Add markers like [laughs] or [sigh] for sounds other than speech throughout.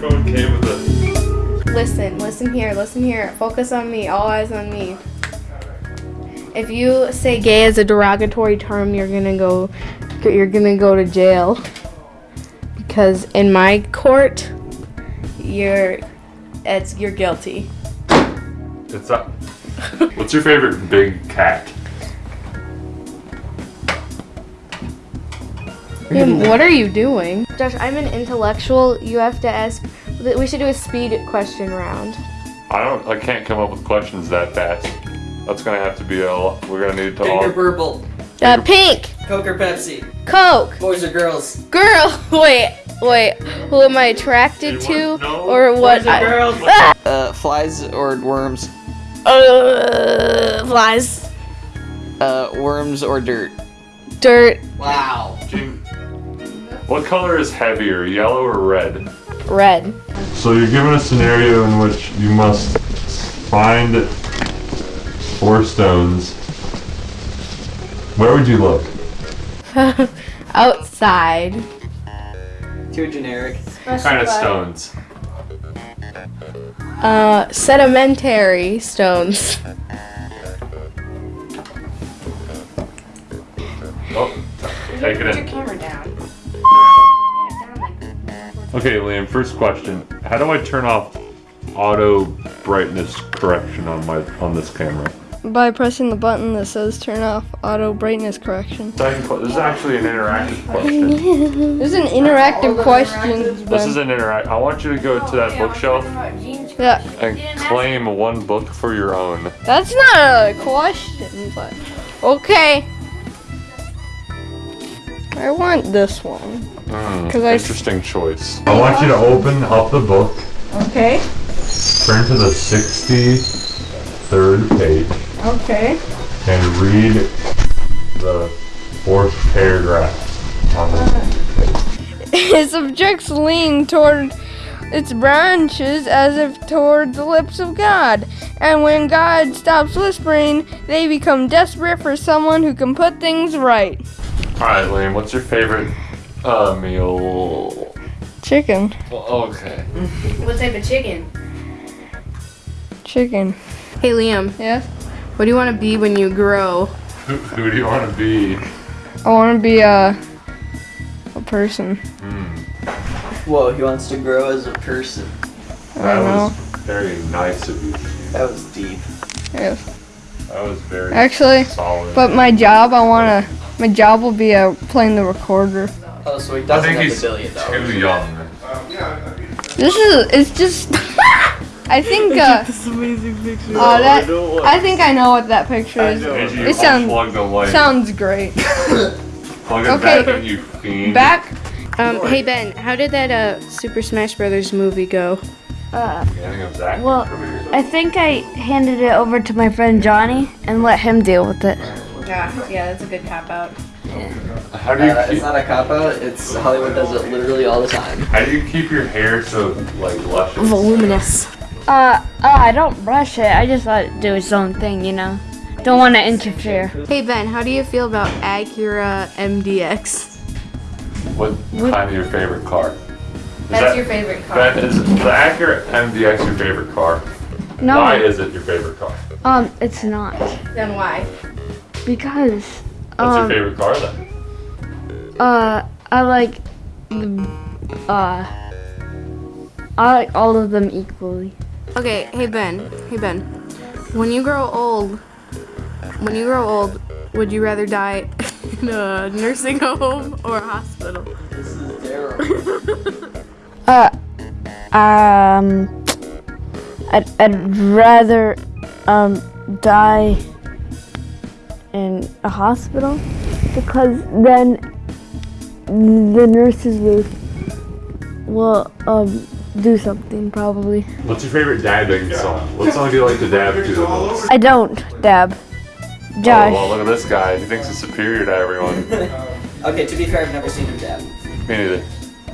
microphone came with it. Listen, listen here, listen here. Focus on me, all eyes on me. If you say gay as a derogatory term, you're gonna go, you're gonna go to jail. Because in my court, you're, it's, you're guilty. It's up. What's your favorite big cat? Liam, [laughs] what are you doing? Josh, I'm an intellectual. You have to ask. We should do a speed question round. I don't. I can't come up with questions that fast. That's gonna have to be a. We're gonna need to Pink or purple? Uh, pink, Coke or Pepsi? Coke, Boys or girls? girl. [laughs] Wait, wait. Who am I attracted to, no. or what? Boys or I- girls? Ah! Uh, flies or worms? Uh, flies, Uh, worms or dirt? dirt, Wow. Gene, What color is heavier, yellow or red? red. So you're given a scenario in which you must find four stones. Where would you look? [laughs] Outside. Too generic. What kind of stones? Uh, sedimentary stones. Oh, take it in. Put your camera down. Okay, Liam, first question. How do I turn off auto brightness correction on my on this camera? By pressing the button that says turn off auto brightness correction. Second This is actually an interactive question. [laughs] This is an interactive question. This is an interact. I want you to go to that bookshelf Yeah, and claim one book for your own. that's not a question, but okay. I want this one. Hmm, 'Cause I- interesting choice. I want you to open up the book. Okay. Turn to the 63rd page Okay. and read the fourth paragraph on the uh. page. Its objects lean toward its branches as if toward the lips of God. And when God stops whispering, they become desperate for someone who can put things right. Alright, Liam, what's your favorite uh, meal? Chicken. Well, okay. What type of chicken? Chicken. Hey Liam, Yes? what do you want to be when you grow? Who, who do you want to be? I want to be a, a person. Whoa, he wants to grow as a person. I That know. was very nice of you. That was deep. Yes. That was very Actually, solid. but my job, I want to. My job will be uh, playing the recorder. Oh, so he I doesn't think have he's a billion dollars. too young. This is. It's just. [laughs] I think. Uh, oh, that. I think I know what that picture is. It sounds- unplug the light? Sounds great. [laughs] Okay. back in. Back. Um, hey Ben, how did that uh Super Smash Brothers movie go? Beginning of Zach's Well. I think I handed it over to my friend Johnny and let him deal with it. Yeah, yeah, that's a good cop out. [laughs] How do you Uh, it's not a cop out. It's Hollywood does it literally all the time. how do you keep your hair so like luscious? Voluminous. Uh, oh, I don't brush it. I just let it do its own thing, you know. Don't want to interfere. Hey Ben, how do you feel about Acura MDX? What kind of your favorite car? Is That's that- your favorite car. Ben, is the Acura MDX your favorite car? No, Why is it your favorite car? um, it's not Then why? because What's um, your favorite car then? Uh, I like the uh, I like all of them equally. Okay, hey Ben, hey Ben. When you grow old, when you grow old, would you rather die [laughs] in a nursing home or a hospital? This is terrible. Uh, um, I'd, I'd rather um die in a hospital because then the nurses will will um do something probably. What's your favorite dabbing song? What song do you like to dab to the most? I don't dab. Oh, Josh. well, look at this guy. He thinks he's superior to everyone. [laughs] okay, to be fair, I've never seen him dab. Me neither.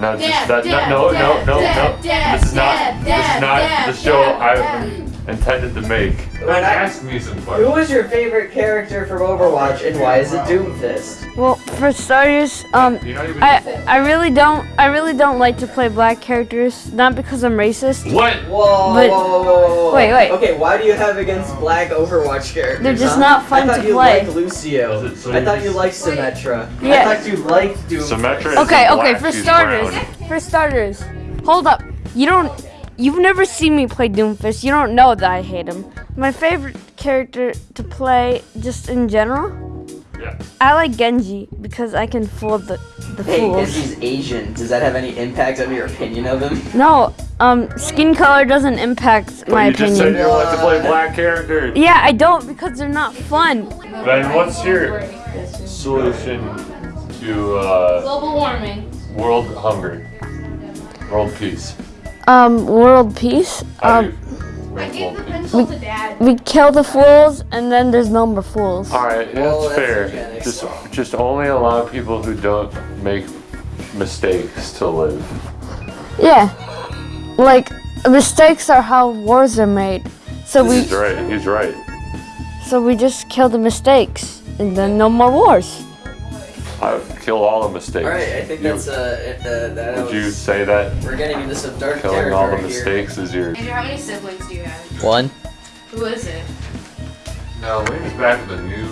No, just that. No, no, no, no, no. This is not. This is not the show. I. intended to make. Alright, I- Ask me some Who questions. was your favorite character from Overwatch and why is it Doomfist? Well, for starters, um, You're not even- I I really don't I really don't like to play black characters. Not because I'm racist. what? Whoa, But- whoa, whoa, whoa, whoa. Wait, wait. Okay, why do you have against black Overwatch characters? They're just huh? not fun to play. I thought you play. liked Lucio. So I thought you liked Symmetra. Yeah. I thought you liked Doomfist. Symmetra is Okay, okay. black, For she's starters, brown. for starters, hold up. You don't. You've never seen me play Doomfist. You don't know that I hate him. My favorite character to play, just in general, Yeah. I like Genji because I can fool the the Hey, fools. because he's Asian, does that have any impact on your opinion of him? No, um, skin color doesn't impact But my you just said opinion. you want to play black characters. Yeah, I don't because they're not fun. Then what's your solution to uh, Global warming. world hunger, world peace? Um, world peace. How do Um, you make world peace? pencil to dad. we kill the fools and then there's no more fools. All right, Well, that's that's fair. eugenics. Just, just only allow people who don't make mistakes to live. Yeah, like mistakes are how wars are made. So we He's right. He's right. so we just kill the mistakes and then no more wars. I kill all the mistakes. Alright, I think You- that's, uh, uh, that Would you say that we're getting into some dark killing all the mistakes is your? Andrew, how many siblings do you have? One. Who is it? No, lean back to the new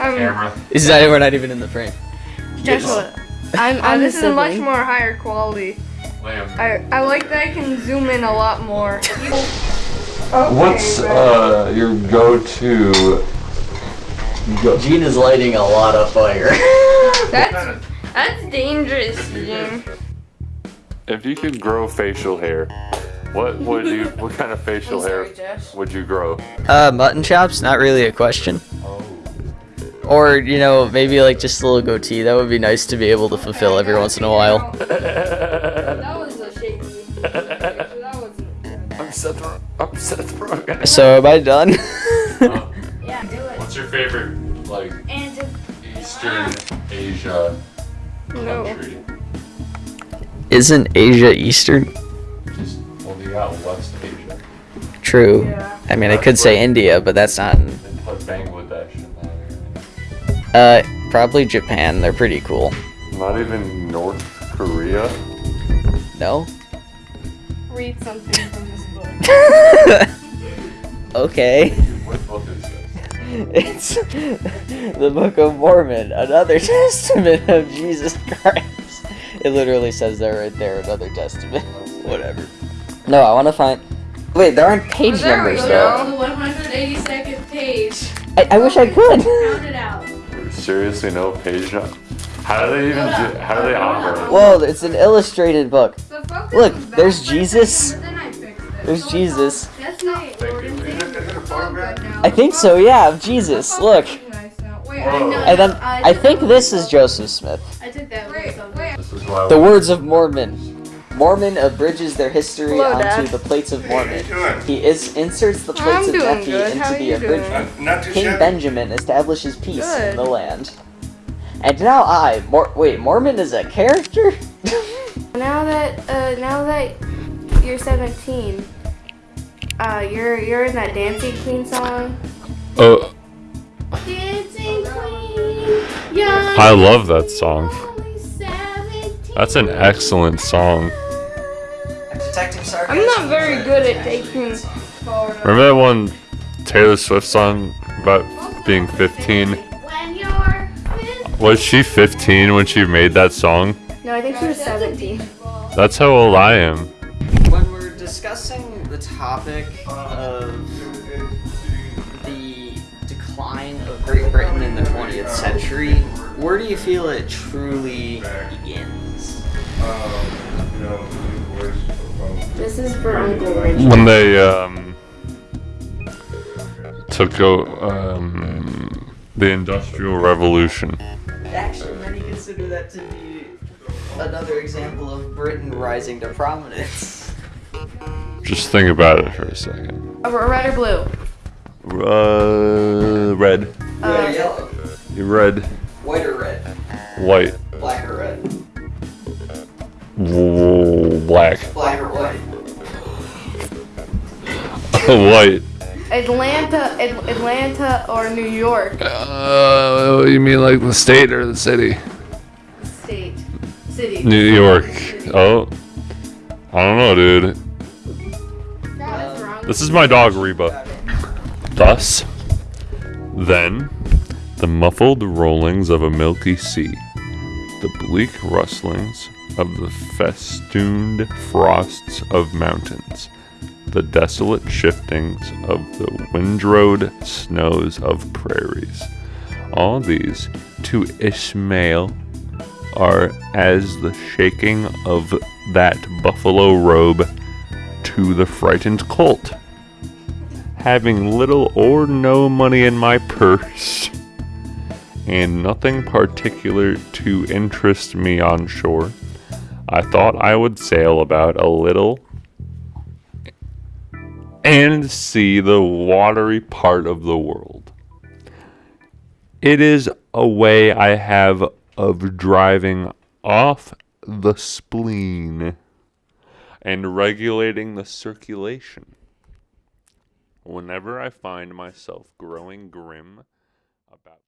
Um, camera. Is that we're not even in the frame? Joshua, I'm, I'm [laughs] this a is a much more higher quality. Liam. I, I like that I can zoom in a lot more. [laughs] What's uh, your go-to? Go- Gene is lighting a lot of fire. [laughs] That's that's dangerous, Jim. if you could grow facial hair, what would you? [laughs] What kind of facial hair would you grow? Uh, mutton chops? Not really a question. Oh. Or, you know, maybe like just a little goatee. That would be nice to be able to fulfill every once in a while. [laughs] That was a shaky. That wasn't. [laughs] I'm Seth. Ro- I'm Seth Rogen. So, am I done? Yeah, do it. What's your favorite like And Eastern Asia No. Isn't Asia Eastern? Just well, you got West Asia. True. I mean, I could say India, but that's not. in- put Bangladesh in there. Uh, probably Japan. They're pretty cool. Not even North Korea. No? Read something from this book. [laughs] okay. It's the Book of Mormon, another [laughs] testament of Jesus Christ. It literally says that right there, another testament. [laughs] Whatever. No, I want to find. Wait, there aren't page there we numbers go. though. the 182nd page. I, I wish I could. Count it out. Seriously, no page number. How do they even? Do, how do they operate? Well, it's an illustrated book. The Look, there's Jesus. second, but then I fixed it. There's Jesus. That's not I think so, yeah, Jesus. Look. Nice now. Wait, Whoa. And then I I think this is Joseph Smith. I took that Wait, wait. This is why. The words of Mormon. Mormon abridges their history Hello, onto Dad. the plates of Mormon. doing? He is inserts the plates I'm of doing Nephi into the abridgment. Not too King shabby. Benjamin establishes peace Good. in the land. And now I, Mor- wait, Mormon is a character? [laughs] Now that uh, now that you're 17, uh, you're you're in that Dancing Queen song. Oh, Dancing Queen, young. I love that song. That's an excellent song. I'm not very good at taking. Remember that one Taylor Swift song about being 15? 15. Was she 15 when she made that song? No, I think she was 17. That's how old I am. When we're discussing the topic of the decline of Great Britain in the 20th century, where do you feel it truly begins? This is for Uncle Richard. When they um, took o- um, the Industrial Revolution. Actually, many consider that to be another example of Britain rising to prominence. Just think about it for a second. Uh, red or blue? Uh, red. Red or yellow? Red. White or red? White. Black or red? w- Black. Black or white? [laughs] White. Atlanta, Ad- Atlanta, or New York Uh, you mean like the state or the city? state, city. New York. Oh. I don't know, dude. This is my dog, Reba. Thus, then, the muffled rollings of a milky sea, the bleak rustlings of the festooned frosts of mountains, the desolate shiftings of the windrowed snows of prairies. All these, to Ishmael, are as the shaking of that buffalo robe to the frightened colt. Having little or no money in my purse, and nothing particular to interest me on shore, I thought I would sail about a little and see the watery part of the world. It is a way I have of driving off the spleen and regulating the circulation. Whenever I find myself growing grim